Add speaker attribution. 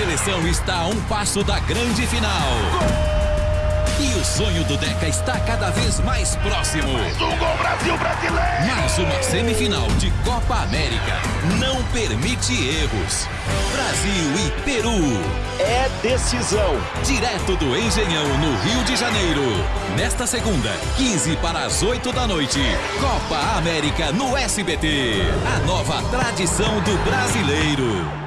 Speaker 1: seleção está a um passo da grande final. E o sonho do Deca está cada vez mais próximo.
Speaker 2: Mais um gol Brasil brasileiro!
Speaker 1: Mais uma semifinal de Copa América não permite erros. Brasil e Peru.
Speaker 2: É decisão.
Speaker 1: Direto do Engenhão, no Rio de Janeiro. Nesta segunda, 15 para as 8 da noite. Copa América no SBT. A nova tradição do brasileiro.